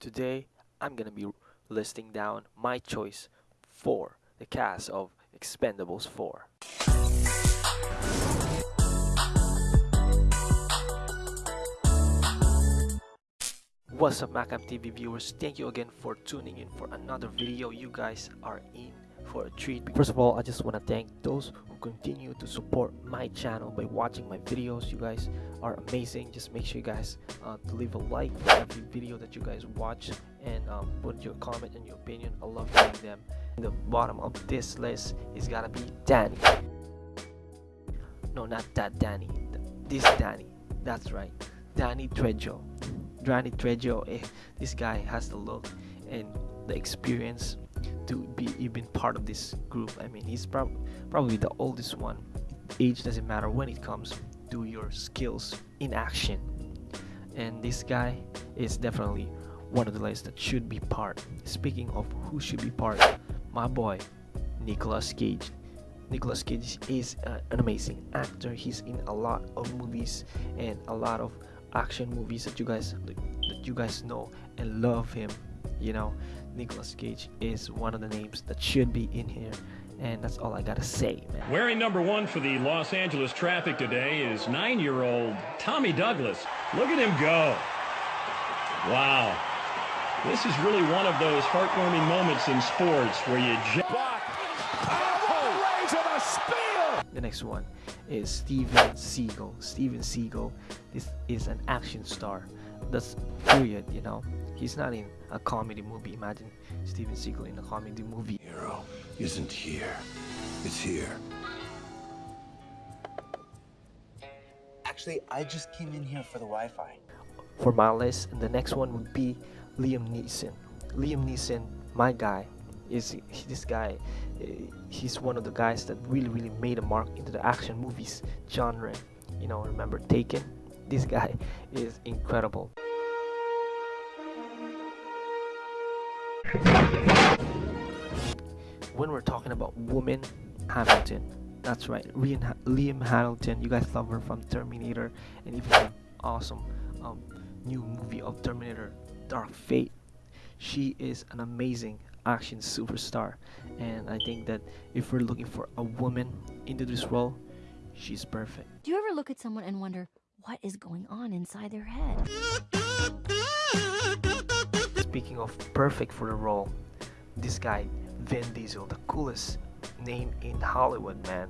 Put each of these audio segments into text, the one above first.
Today, I'm gonna be listing down my choice for the cast of Expendables 4. What's up Macam TV viewers, thank you again for tuning in for another video. You guys are in for a treat. First of all, I just want to thank those who continue to support my channel by watching my videos. You guys are amazing. Just make sure you guys uh, to leave a like for every video that you guys watch and um, put your comment and your opinion. I love reading them. In the bottom of this list is gotta be Danny. No, not that Danny. This Danny. That's right. Danny Trejo. Danny Trejo. Eh, this guy has the look and the experience to be even part of this group. I mean, he's prob- probably the oldest one. Age doesn't matter when it comes to your skills in action. And this guy is definitely one of the list that should be part. Speaking of who should be part, my boy, Nicolas Cage. Nicolas Cage is uh, an amazing actor. He's in a lot of movies and a lot of action movies that you guys that you guys know and love him. You know, Nicolas Cage is one of the names that should be in here. And that's all I gotta say, man. Wearing number one for the Los Angeles traffic today is nine-year-old Tommy Douglas. Look at him go. Wow. This is really one of those heartwarming moments in sports where you just... The next one is Steven Seagal. Steven Seagal this is an action star. That's period, you know. He's not in a comedy movie. Imagine Steven Seagal in a comedy movie. Hero isn't here. It's here. Actually, I just came in here for the Wi-Fi. For my list, the next one would be Liam Neeson. Liam Neeson, my guy, is this guy. eh, He's one of the guys that really, really made a mark into the action movies genre. You know, remember Taken? This guy is incredible. when we're talking about woman Hamilton, that's right, Liam, Hamilton. You guys love her from Terminator, and even the awesome um, new movie of Terminator, Dark Fate. She is an amazing action superstar, and I think that if we're looking for a woman into this role, she's perfect. Do you ever look at someone and wonder what is going on inside their head? Speaking of perfect for the role, this guy, Vin Diesel, the coolest name in Hollywood, man.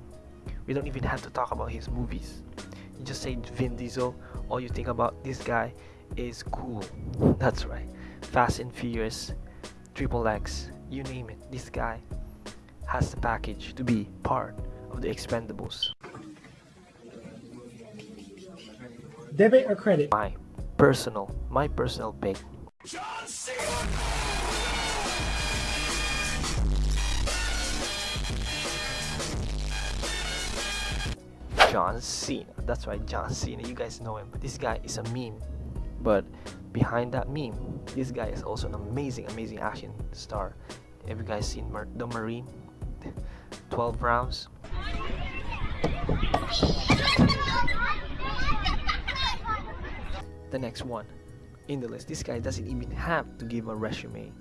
We don't even have to talk about his movies. You just say Vin Diesel, all you think about this guy is cool. That's right. Fast and Furious, Triple X, you name it. This guy has the package to be part of the Expendables. Debit or credit? My personal, my personal pick John Cena. That's right, John Cena. You guys know him. This guy is a meme. But behind that meme, this guy is also an amazing, amazing action star. Have you guys seen Mar- The Marine? 12 rounds. The next one in the list. This guy doesn't even have to give a resume.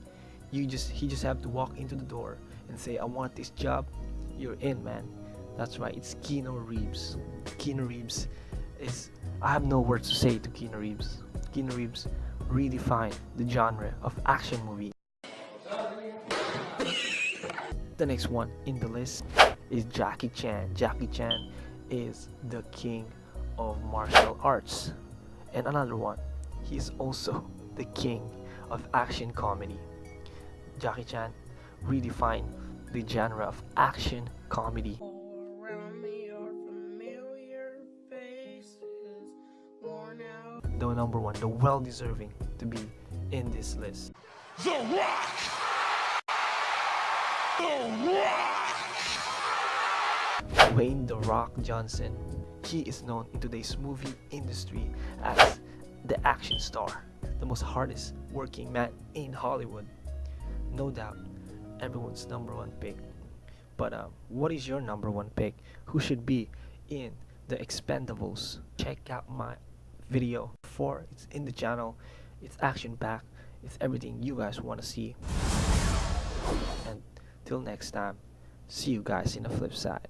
You just he just have to walk into the door and say, I want this job. You're in, man. That's right, it's Keanu Reeves. Keanu Reeves is I have no words to say to Keanu Reeves. Keanu Reeves redefined the genre of action movie. The next one in the list is Jackie Chan. Jackie Chan is the king of martial arts. And another one, He is also the king of action comedy. Jackie Chan redefined the genre of action comedy. All around me are familiar faces, worn out. The number one, the well deserving to be in this list. The Rock! The Rock! Dwayne The Rock Johnson. He is known in today's movie industry as the action star, the most hardest working man in Hollywood. No doubt, everyone's number one pick. But uh, what is your number one pick? Who should be in the Expendables? Check out my video for it's in the channel. It's action packed it's everything you guys want to see and till next time see you guys in the flip side